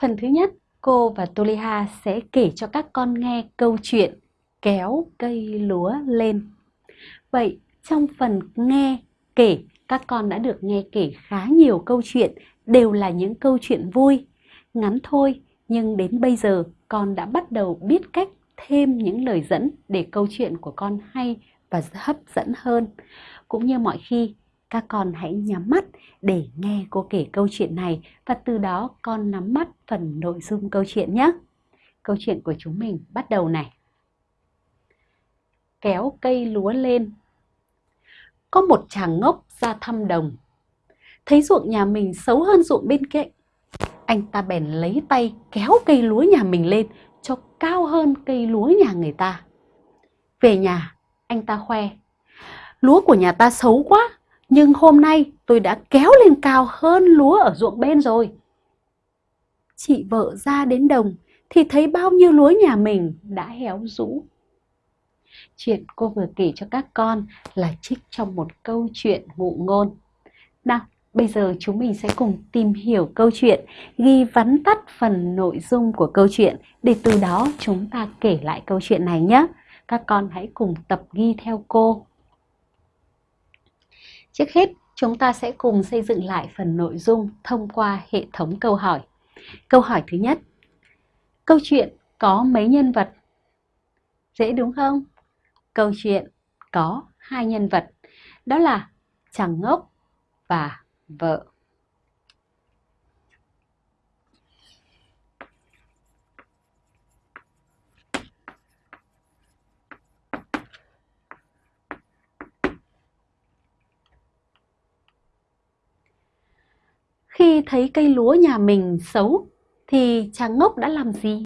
Phần thứ nhất, cô và Toliha sẽ kể cho các con nghe câu chuyện kéo cây lúa lên. Vậy trong phần nghe kể, các con đã được nghe kể khá nhiều câu chuyện, đều là những câu chuyện vui, ngắn thôi, nhưng đến bây giờ con đã bắt đầu biết cách thêm những lời dẫn để câu chuyện của con hay và hấp dẫn hơn. Cũng như mọi khi, các con hãy nhắm mắt để nghe cô kể câu chuyện này và từ đó con nắm bắt phần nội dung câu chuyện nhé. Câu chuyện của chúng mình bắt đầu này. Kéo cây lúa lên Có một chàng ngốc ra thăm đồng. Thấy ruộng nhà mình xấu hơn ruộng bên cạnh. Anh ta bèn lấy tay kéo cây lúa nhà mình lên cho cao hơn cây lúa nhà người ta. Về nhà, anh ta khoe. Lúa của nhà ta xấu quá, nhưng hôm nay tôi đã kéo lên cao hơn lúa ở ruộng bên rồi. Chị vợ ra đến đồng thì thấy bao nhiêu lúa nhà mình đã héo rũ. Chuyện cô vừa kể cho các con là trích trong một câu chuyện ngụ ngôn. Nào, bây giờ chúng mình sẽ cùng tìm hiểu câu chuyện, ghi vắn tắt phần nội dung của câu chuyện để từ đó chúng ta kể lại câu chuyện này nhé. Các con hãy cùng tập ghi theo cô. Trước hết, chúng ta sẽ cùng xây dựng lại phần nội dung thông qua hệ thống câu hỏi. Câu hỏi thứ nhất. Câu chuyện có mấy nhân vật? Dễ đúng không? Câu chuyện có hai nhân vật, đó là chàng ngốc và vợ. Khi thấy cây lúa nhà mình xấu thì chàng ngốc đã làm gì?